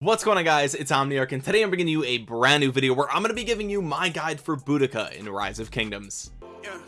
What's going on guys? It's Omniarch and today I'm bringing you a brand new video where I'm going to be giving you my guide for Boudica in Rise of Kingdoms. Yeah,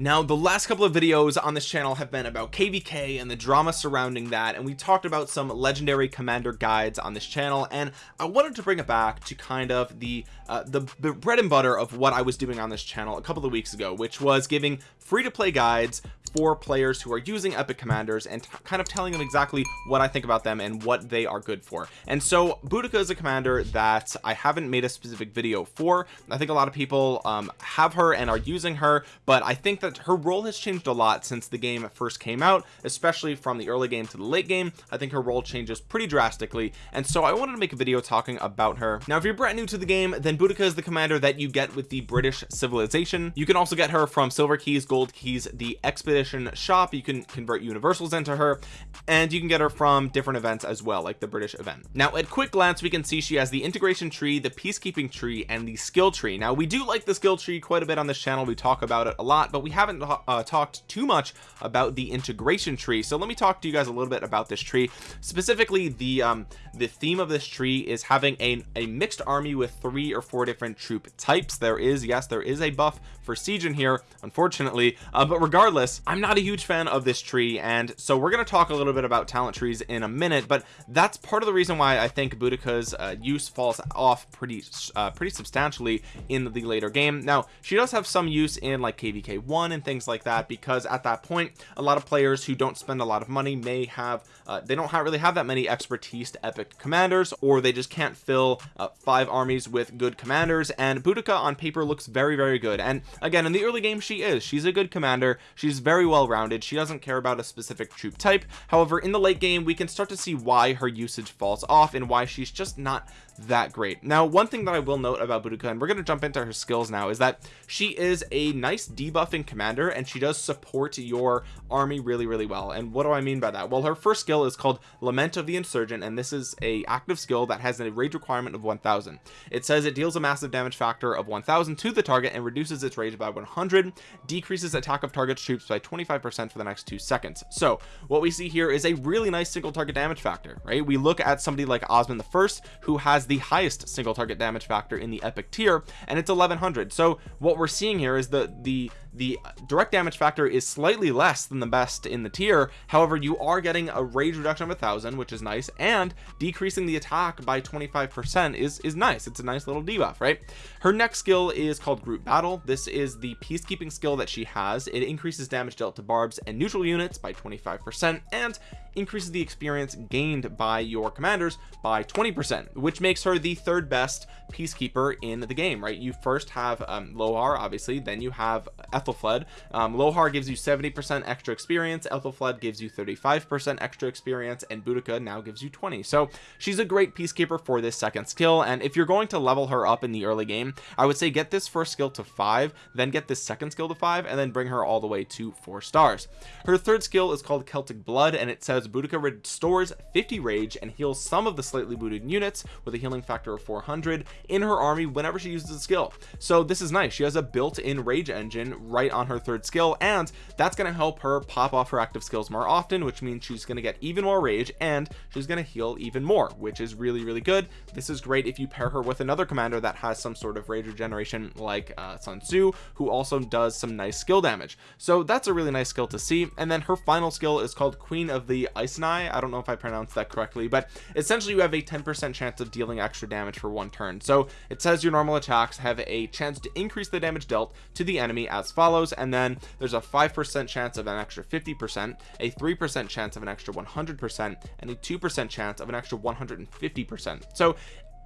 now the last couple of videos on this channel have been about kvk and the drama surrounding that and we talked about some legendary commander guides on this channel and i wanted to bring it back to kind of the uh, the, bread and butter of what i was doing on this channel a couple of weeks ago which was giving free to play guides for players who are using epic commanders and kind of telling them exactly what I think about them and what they are good for. And so Boudica is a commander that I haven't made a specific video for. I think a lot of people um, have her and are using her but I think that her role has changed a lot since the game first came out especially from the early game to the late game. I think her role changes pretty drastically and so I wanted to make a video talking about her. Now if you're brand new to the game then Boudica is the commander that you get with the British civilization. You can also get her from silver keys gold keys the expedition shop. You can convert universals into her and you can get her from different events as well like the British event. Now at quick glance we can see she has the integration tree the peacekeeping tree and the skill tree. Now we do like the skill tree quite a bit on this channel. We talk about it a lot but we haven't uh, talked too much about the integration tree so let me talk to you guys a little bit about this tree. Specifically the um the theme of this tree is having a, a mixed army with three or four different troop types. There is yes there is a buff for siege in here unfortunately uh, but regardless I'm not a huge fan of this tree and so we're going to talk a little bit about talent trees in a minute but that's part of the reason why I think Boudica's uh, use falls off pretty uh, pretty substantially in the later game. Now she does have some use in like kvk1 fun and things like that because at that point a lot of players who don't spend a lot of money may have uh, they don't have really have that many expertise to epic commanders or they just can't fill uh, five armies with good commanders and Boudica on paper looks very very good. And again in the early game she is. She's a good commander. She's very well rounded she doesn't care about a specific troop type. However in the late game we can start to see why her usage falls off and why she's just not that great. Now one thing that I will note about Boudica and we're going to jump into her skills now is that she is a nice debuffing commander and she does support your army really really well. And what do I mean by that? Well her first skill is called lament of the insurgent and this is a active skill that has a rage requirement of 1000 it says it deals a massive damage factor of 1000 to the target and reduces its rage by 100 decreases attack of target troops by 25 percent for the next two seconds. So what we see here is a really nice single target damage factor right? We look at somebody like Osman the first who has the highest single target damage factor in the epic tier and it's 1100 so what we're seeing here is the the the direct damage factor is slightly less than the best in the tier. However you are getting a rage reduction of a thousand which is nice and decreasing the attack by 25 percent is is nice. It's a nice little debuff right? Her next skill is called group battle. This is the peacekeeping skill that she has. It increases damage dealt to barbs and neutral units by 25 percent and increases the experience gained by your commanders by 20 percent which makes her the third best peacekeeper in the game right? You first have um, Lohar obviously then you have Aethelflaed. Um, Lohar gives you 70 percent extra experience Aethelflaed gives you 35 percent extra experience and Boudica now gives you 20 so she's a great peacekeeper for this second skill and if you're going to level her up in the early game I would say get this first skill to five then get this second skill to five and then bring her all the way to four stars. Her third skill is called Celtic blood and it says Boudica restores 50 rage and heals some of the slightly booted units with a healing factor of 400 in her army whenever she uses a skill. So this is nice. She has a built-in rage engine right on her third skill and that's going to help her pop off her active skills more often which means she's going to get even more rage and she's going to heal even more which is really really good. This is great if you pair her with another commander that has some sort of rage regeneration like uh, Sun Tzu who also does some nice skill damage. So that's a really nice skill to see. And then her final skill is called Queen of the Iceni I. Don't know if I pronounced that correctly but essentially you have a 10 percent chance of dealing extra damage for one turn. So it says your normal attacks have a chance to increase the damage dealt to the enemy as follows and then there's a five percent chance of an extra 50 percent a three percent chance of an extra 100 percent and a two percent chance of an extra 150 percent. So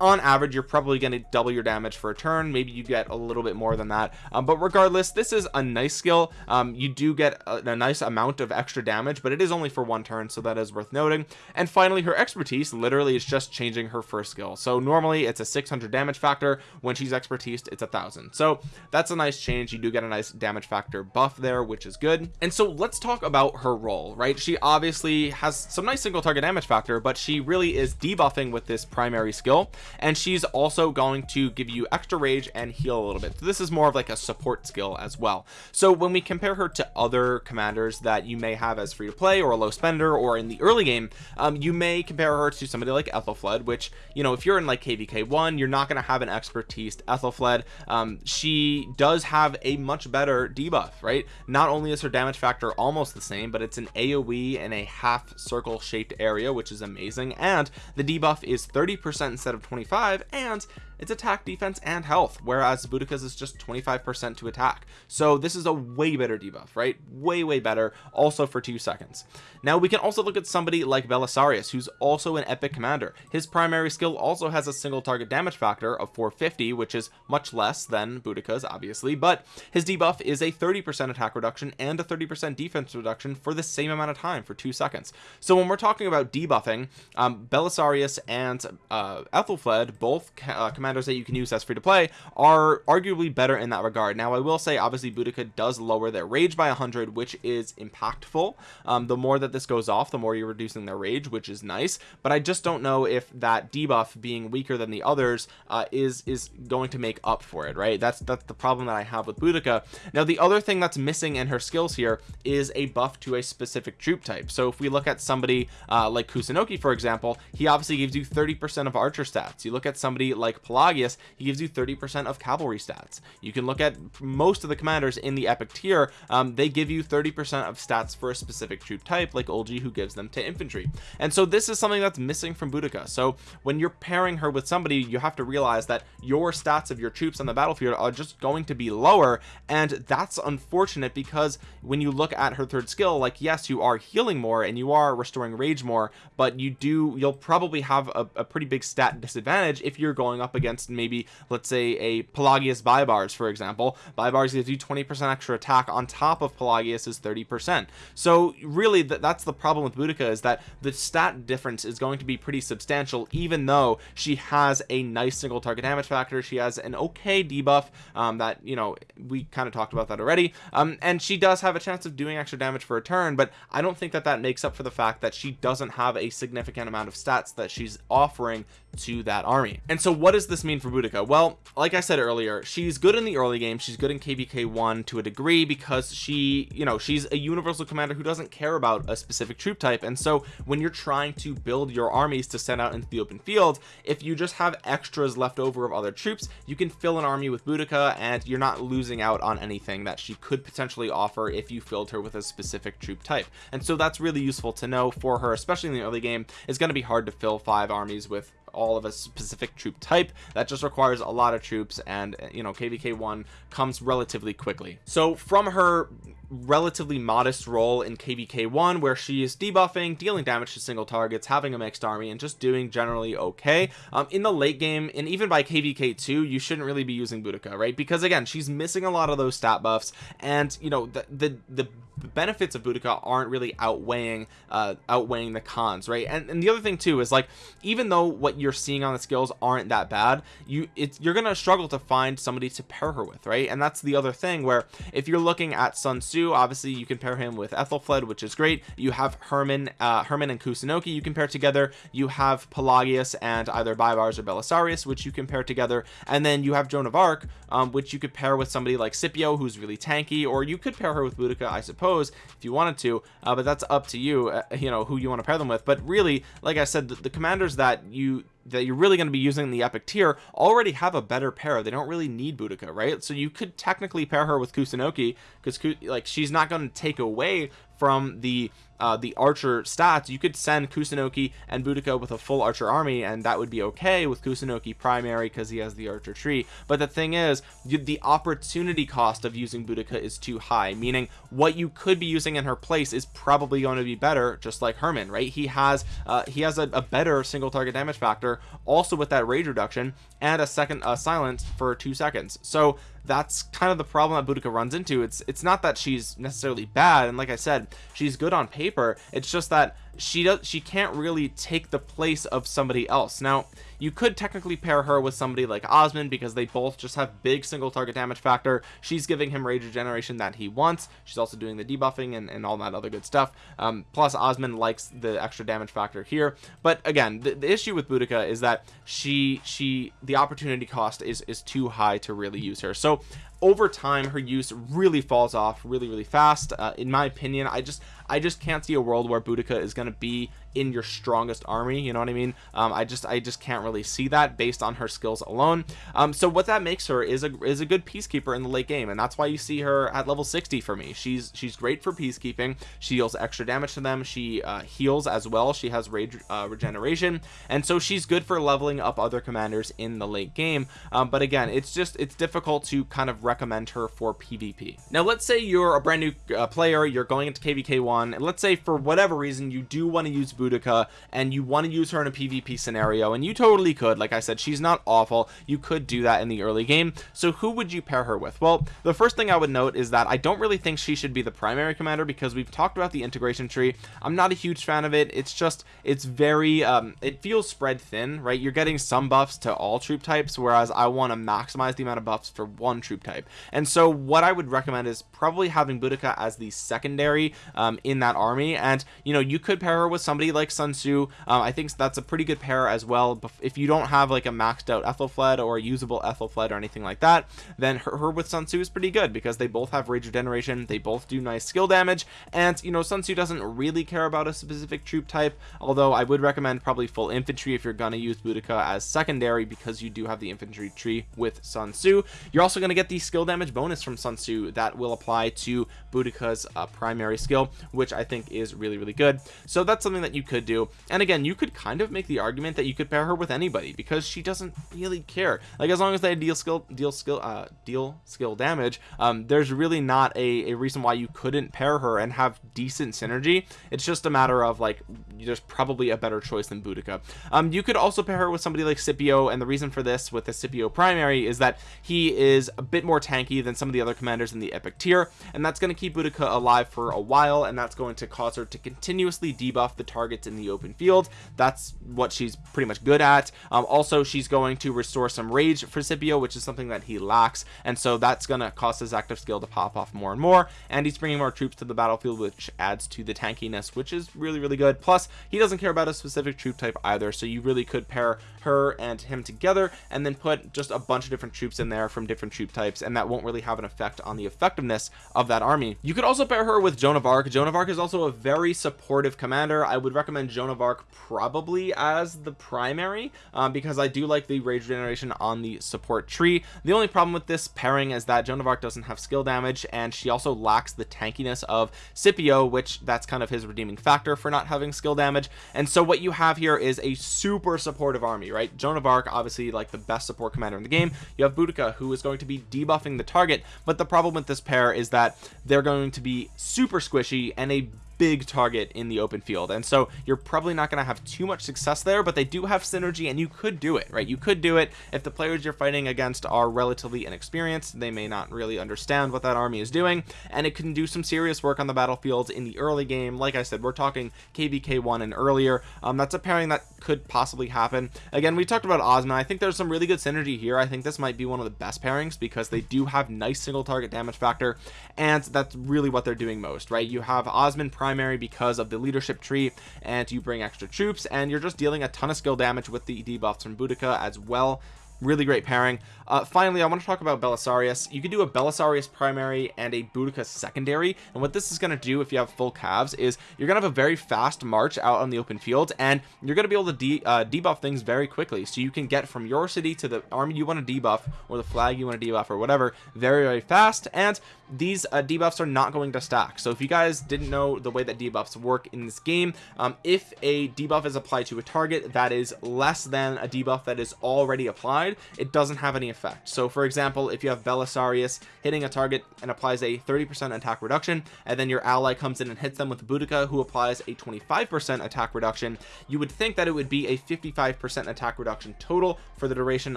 on average you're probably going to double your damage for a turn. Maybe you get a little bit more than that. Um, but regardless this is a nice skill. Um, you do get a, a, nice amount of extra damage but it is only for one turn so that is worth noting. And finally her expertise literally is just changing her first skill. So normally it's a 600 damage factor. When she's expertise it's a thousand. So that's a nice change. You do get a nice damage factor buff there which is good. And so let's talk about her role right? She obviously has some nice single target damage factor but she really is debuffing with this primary skill and she's also going to give you extra rage and heal a little bit. So this is more of like a support skill as well. So when we compare her to other commanders that you may have as free to play or a low spender or in the early game um, you may compare her to somebody like Aethelflaed which you know if you're in like kvk one you're not going to have an expertise Aethelflaed um, she does have a much better debuff right? Not only is her damage factor almost the same but it's an aoe in a half circle shaped area which is amazing and the debuff is 30 percent instead of 25 and it's attack defense and health whereas Boudica's is just 25% to attack. So this is a way better debuff right? Way way better also for two seconds. Now we can also look at somebody like Belisarius who's also an epic commander. His primary skill also has a single target damage factor of 450 which is much less than Boudica's obviously but his debuff is a 30% attack reduction and a 30% defense reduction for the same amount of time for two seconds. So when we're talking about debuffing um, Belisarius and uh, Aethelflaed both uh, command commanders that you can use as free to play are arguably better in that regard. Now I will say obviously Boudica does lower their rage by 100 which is impactful. Um, the more that this goes off the more you're reducing their rage which is nice. But I just don't know if that debuff being weaker than the others uh, is is going to make up for it right? That's that's the problem that I have with Boudica. Now the other thing that's missing in her skills here is a buff to a specific troop type. So if we look at somebody uh, like Kusunoki for example he obviously gives you 30 percent of archer stats. You look at somebody like Pelagius he gives you 30 percent of cavalry stats. You can look at most of the commanders in the epic tier um, they give you 30 percent of stats for a specific troop type like Eulji who gives them to infantry. And so this is something that's missing from Boudica. So when you're pairing her with somebody you have to realize that your stats of your troops on the battlefield are just going to be lower and that's unfortunate because when you look at her third skill like yes you are healing more and you are restoring rage more but you do you'll probably have a, a pretty big stat disadvantage if you're going up against against maybe let's say a Pelagius Baibars for example. Baibars gives you 20% extra attack on top of Pelagius's 30% so really th that's the problem with Boudica is that the stat difference is going to be pretty substantial even though she has a nice single target damage factor. She has an okay debuff um, that you know we kind of talked about that already. Um, and she does have a chance of doing extra damage for a turn but I don't think that that makes up for the fact that she doesn't have a significant amount of stats that she's offering to that army. And so what is does this mean for Boudica? Well like I said earlier she's good in the early game. She's good in kvk 1 to a degree because she you know she's a universal commander who doesn't care about a specific troop type. And so when you're trying to build your armies to send out into the open field if you just have extras left over of other troops you can fill an army with Boudica and you're not losing out on anything that she could potentially offer if you filled her with a specific troop type. And so that's really useful to know for her especially in the early game. It's going to be hard to fill five armies with all of a specific troop type. That just requires a lot of troops and you know kvk 1 comes relatively quickly. So from her relatively modest role in kvk 1 where she is debuffing dealing damage to single targets having a mixed army and just doing generally okay um, in the late game and even by kvk 2 you shouldn't really be using Boudica right? Because again she's missing a lot of those stat buffs and you know the the, the benefits of Boudica aren't really outweighing uh outweighing the cons right? And, and the other thing too is like even though what you're seeing on the skills aren't that bad you it's you're gonna struggle to find somebody to pair her with right? And that's the other thing where if you're looking at Sun Tzu obviously you can pair him with Aethelflaed which is great. You have Hermann uh Hermann and Kusunoki you can pair together. You have Pelagius and either Baibars or Belisarius which you can pair together. And then you have Joan of Arc um, which you could pair with somebody like Scipio who's really tanky or you could pair her with Boudica I suppose if you wanted to uh, but that's up to you uh, you know who you want to pair them with. But really like I said the, the commanders that you that you're really going to be using the epic tier already have a better pair they don't really need Boudica right? So you could technically pair her with Kusunoki because like she's not going to take away from the uh, the archer stats. You could send Kusunoki and Boudica with a full archer army and that would be okay with Kusunoki primary because he has the archer tree. But the thing is the opportunity cost of using Boudica is too high meaning what you could be using in her place is probably going to be better just like Hermann right? He has uh, he has a, a better single target damage factor also with that rage reduction and a second uh, silence for two seconds. So that's kind of the problem that Boudica runs into. It's it's not that she's necessarily bad and like I said she's good on paper. It's just that she does she can't really take the place of somebody else. Now you could technically pair her with somebody like Osman because they both just have big single target damage factor. She's giving him rage regeneration that he wants. She's also doing the debuffing and, and all that other good stuff. Um, plus Osman likes the extra damage factor here. But again the, the issue with Boudica is that she she the opportunity cost is is too high to really use her. So over time her use really falls off really really fast. Uh, in my opinion I just I just can't see a world where Boudica is going to be in your strongest army you know what I mean? Um, I just I just can't really see that based on her skills alone. Um, so what that makes her is a is a good peacekeeper in the late game and that's why you see her at level 60 for me. She's she's great for peacekeeping. She deals extra damage to them. She uh, heals as well. She has rage uh, regeneration. And so she's good for leveling up other commanders in the late game. Um, but again it's just it's difficult to kind of recommend her for PvP now let's say you're a brand new uh, player. You're going into kvk1 and let's say for whatever reason you do want to use Boudica and you want to use her in a PvP scenario and you totally could. Like I said she's not awful. You could do that in the early game. So who would you pair her with? Well the first thing I would note is that I don't really think she should be the primary commander because we've talked about the integration tree. I'm not a huge fan of it. It's just it's very um it feels spread thin right? You're getting some buffs to all troop types whereas I want to maximize the amount of buffs for one troop type. And so what I would recommend is probably having Boudica as the secondary um, in that army and you know you could pair her with somebody like Sun Tzu. Um, I think that's a pretty good pair as well. If you don't have like a maxed out Aethelflaed or a usable Aethelflaed or anything like that then her, her with Sun Tzu is pretty good because they both have rage regeneration they both do nice skill damage and you know Sun Tzu doesn't really care about a specific troop type although I would recommend probably full infantry if you're gonna use Boudica as secondary because you do have the infantry tree with Sun Tzu. You're also going to get the skill damage bonus from Sun Tzu that will apply to Boudica's uh, primary skill which I think is really really good. So that's something that you could do. And again you could kind of make the argument that you could pair her with anybody because she doesn't really care. Like as long as they deal skill deal skill uh deal skill damage um there's really not a, a reason why you couldn't pair her and have decent synergy. It's just a matter of like there's probably a better choice than Boudica. Um you could also pair her with somebody like Scipio and the reason for this with the Scipio primary is that he is a bit more tanky than some of the other commanders in the epic tier and that's going to keep Boudica alive for a while and that's going to cause her to continuously debuff the targets in the open field. That's what she's pretty much good at. Um, also she's going to restore some rage for Scipio which is something that he lacks. And so that's going to cause his active skill to pop off more and more. And he's bringing more troops to the battlefield which adds to the tankiness which is really really good. Plus he doesn't care about a specific troop type either. So you really could pair her and him together and then put just a bunch of different troops in there from different troop types. And that won't really have an effect on the effectiveness of that army. You could also pair her with Joan of Arc. Joan of Arc is also a very supportive commander. I would recommend Joan of Arc probably as the primary um, because I do like the rage generation on the support tree. The only problem with this pairing is that Joan of Arc doesn't have skill damage and she also lacks the tankiness of Scipio which that's kind of his redeeming factor for not having skill damage. And so what you have here is a super supportive army right? Joan of Arc obviously like the best support commander in the game. You have Boudica who is going to be debuffing the target but the problem with this pair is that they're going to be super squishy and a big target in the open field. And so you're probably not going to have too much success there but they do have synergy and you could do it right? You could do it if the players you're fighting against are relatively inexperienced. They may not really understand what that army is doing. And it can do some serious work on the battlefield in the early game. Like I said we're talking kvk1 and earlier. Um, that's a pairing that could possibly happen. Again we talked about Osman I think there's some really good synergy here. I think this might be one of the best pairings because they do have nice single target damage factor. And that's really what they're doing most right? You have Osman prime primary because of the leadership tree and you bring extra troops and you're just dealing a ton of skill damage with the debuffs from Boudica as well. Really great pairing. Uh, finally I want to talk about Belisarius. You can do a Belisarius primary and a Boudica secondary and what this is going to do if you have full calves is you're gonna have a very fast march out on the open field and you're gonna be able to de uh, debuff things very quickly. So you can get from your city to the army you want to debuff or the flag you want to debuff or whatever very very fast and these uh, debuffs are not going to stack. So if you guys didn't know the way that debuffs work in this game um, if a debuff is applied to a target that is less than a debuff that is already applied it doesn't have any effect. So for example if you have Belisarius hitting a target and applies a 30% attack reduction and then your ally comes in and hits them with Boudica who applies a 25% attack reduction you would think that it would be a 55% attack reduction total for the duration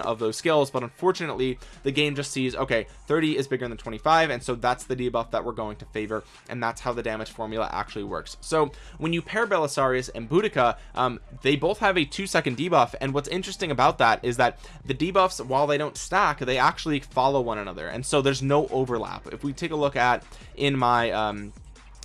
of those skills but unfortunately the game just sees okay 30 is bigger than 25 and so that's the debuff that we're going to favor and that's how the damage formula actually works. So when you pair Belisarius and Boudica um, they both have a two second debuff and what's interesting about that is that the debuffs while they don't stack they actually follow one another and so there's no overlap. If we take a look at in my um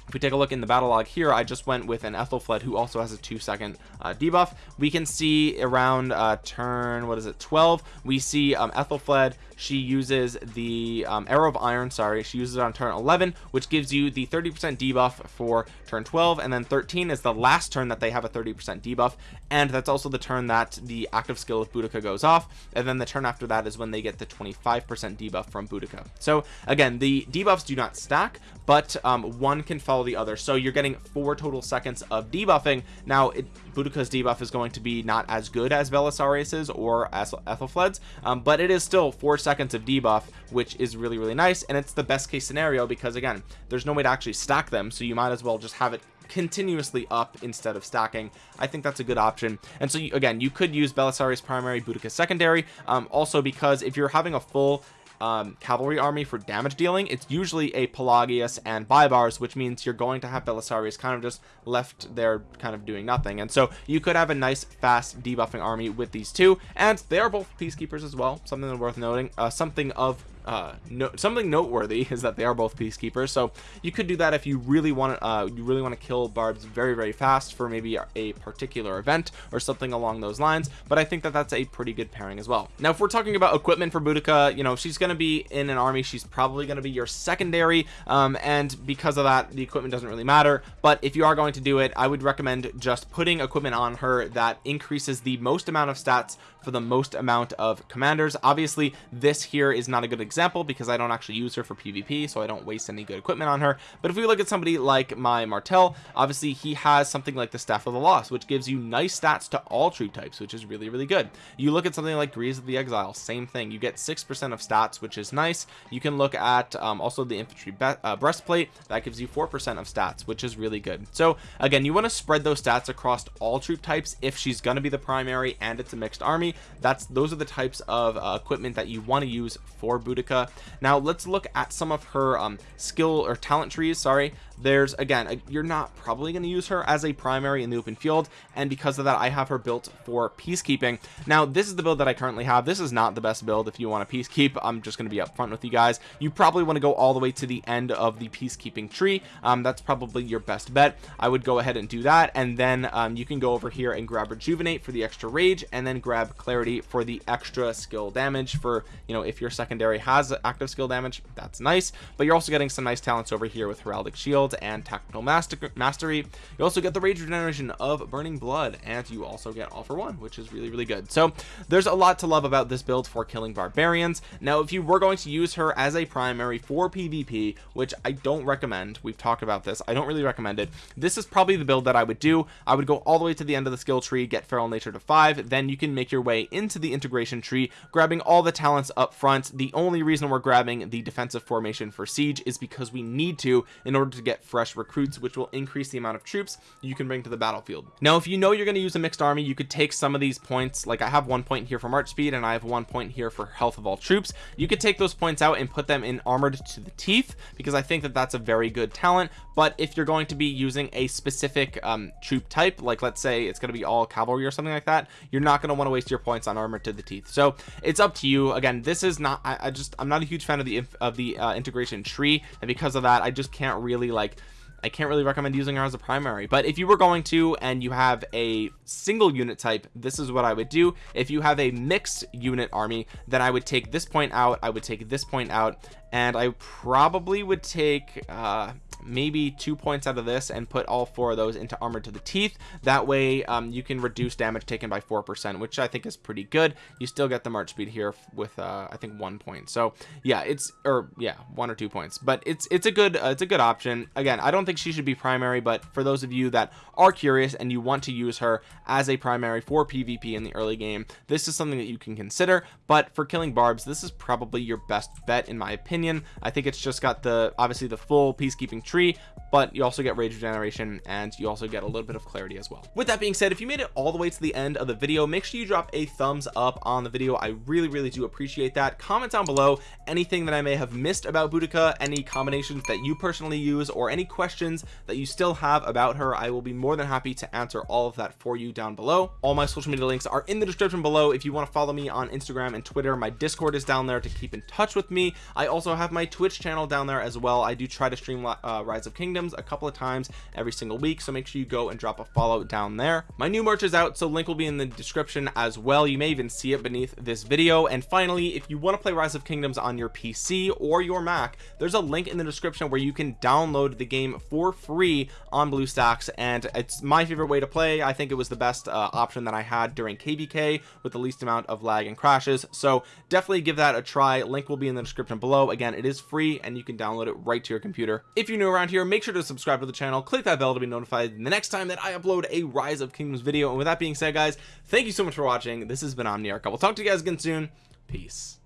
if we take a look in the battle log here I just went with an Aethelflaed who also has a two second uh, debuff. We can see around uh, turn what is it 12 we see um, Aethelflaed she uses the um, arrow of iron sorry she uses it on turn 11 which gives you the 30 percent debuff for turn 12 and then 13 is the last turn that they have a 30 percent debuff and that's also the turn that the active skill of Boudica goes off and then the turn after that is when they get the 25 percent debuff from Boudica. So again the debuffs do not stack but um, one can follow the other. So you're getting four total seconds of debuffing. Now it Boudica's debuff is going to be not as good as Belisarius's or as Aethelflaed's um, but it is still four seconds of debuff which is really really nice and it's the best case scenario because again there's no way to actually stack them so you might as well just have it continuously up instead of stacking. I think that's a good option. And so you, again you could use Belisarius primary Boudica secondary um, also because if you're having a full um, cavalry army for damage dealing it's usually a Pelagius and Baibars which means you're going to have Belisarius kind of just left there kind of doing nothing. And so you could have a nice fast debuffing army with these two and they are both peacekeepers as well something worth noting uh, something of uh no something noteworthy is that they are both peacekeepers. So you could do that if you really want to uh you really want to kill barbs very very fast for maybe a particular event or something along those lines but i think that that's a pretty good pairing as well. Now if we're talking about equipment for Boudica you know she's going to be in an army. She's probably going to be your secondary um and because of that the equipment doesn't really matter. But if you are going to do it i would recommend just putting equipment on her that increases the most amount of stats for the most amount of commanders. Obviously this here is not a good example because I don't actually use her for PvP so I don't waste any good equipment on her. But if we look at somebody like my Martel obviously he has something like the staff of the lost which gives you nice stats to all troop types which is really really good. You look at something like Greaves of the Exile same thing. You get six percent of stats which is nice. You can look at um, also the infantry uh, breastplate that gives you four percent of stats which is really good. So again you want to spread those stats across all troop types if she's going to be the primary and it's a mixed army. That's those are the types of uh, equipment that you want to use for Boudica now let's look at some of her um, skill or talent trees sorry. There's again a, you're not probably going to use her as a primary in the open field and because of that I have her built for peacekeeping. Now this is the build that I currently have. This is not the best build if you want to peacekeep. I'm just going to be upfront with you guys. You probably want to go all the way to the end of the peacekeeping tree. Um, that's probably your best bet. I would go ahead and do that and then um, you can go over here and grab rejuvenate for the extra rage and then grab clarity for the extra skill damage for you know if your secondary has active skill damage that's nice but you're also getting some nice talents over here with heraldic shield and tactical master mastery. You also get the rage regeneration of burning blood and you also get all for one which is really really good. So there's a lot to love about this build for killing barbarians. Now if you were going to use her as a primary for pvp which i don't recommend we've talked about this i don't really recommend it this is probably the build that i would do. I would go all the way to the end of the skill tree get feral nature to five then you can make your way into the integration tree grabbing all the talents up front. The only reason we're grabbing the defensive formation for siege is because we need to in order to get fresh recruits which will increase the amount of troops you can bring to the battlefield. Now if you know you're going to use a mixed army you could take some of these points. Like I have one point here for march speed and I have one point here for health of all troops. You could take those points out and put them in armored to the teeth because I think that that's a very good talent. But if you're going to be using a specific um, troop type like let's say it's going to be all cavalry or something like that you're not going to want to waste your points on armor to the teeth. So it's up to you. Again this is not I, I just I'm not a huge fan of the of the uh, integration tree and because of that I just can't really like I can't really recommend using her as a primary. But if you were going to and you have a single unit type this is what I would do. If you have a mixed unit army then I would take this point out I would take this point out and I probably would take uh maybe two points out of this and put all four of those into armor to the teeth. That way um, you can reduce damage taken by four percent which I think is pretty good. You still get the march speed here with uh, I think one point. So yeah it's or yeah one or two points. But it's it's a good uh, it's a good option. Again I don't think she should be primary but for those of you that are curious and you want to use her as a primary for PvP in the early game this is something that you can consider. But for killing barbs this is probably your best bet in my opinion. I think it's just got the obviously the full peacekeeping tree but you also get rage regeneration and you also get a little bit of clarity as well. With that being said if you made it all the way to the end of the video make sure you drop a thumbs up on the video. I really really do appreciate that. Comment down below anything that I may have missed about Boudica any combinations that you personally use or any questions that you still have about her. I will be more than happy to answer all of that for you down below. All my social media links are in the description below. If you want to follow me on Instagram and Twitter my discord is down there to keep in touch with me. I also have my Twitch channel down there as well. I do try to stream uh, Rise of Kingdoms a couple of times every single week so make sure you go and drop a follow down there. My new merch is out so link will be in the description as well. You may even see it beneath this video. And finally if you want to play Rise of Kingdoms on your PC or your Mac there's a link in the description where you can download the game for free on BlueStacks and it's my favorite way to play. I think it was the best uh, option that I had during KVK with the least amount of lag and crashes. So definitely give that a try. Link will be in the description below. Again it is free and you can download it right to your computer if you're new around here make sure to subscribe to the channel click that bell to be notified the next time that I upload a rise of kingdoms video. And with that being said guys thank you so much for watching. This has been Omniarch. I will talk to you guys again soon. Peace